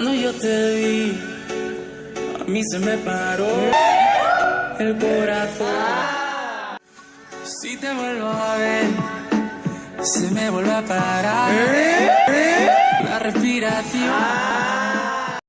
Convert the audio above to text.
Cuando yo te vi, a mí se me paró el corazón. Si te vuelvo a ver, se me vuelve a parar ¿Eh? ¿Eh? la respiración.